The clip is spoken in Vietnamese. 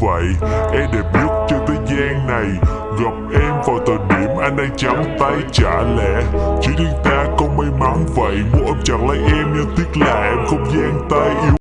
vậy Em đẹp nhất trên thế gian này, Gặp em vào thời điểm anh đang trắng tay trả lẽ. Chỉ riêng ta không may mắn vậy Muốn ôm chặt lấy em nhưng tiếc là em không gian tay yêu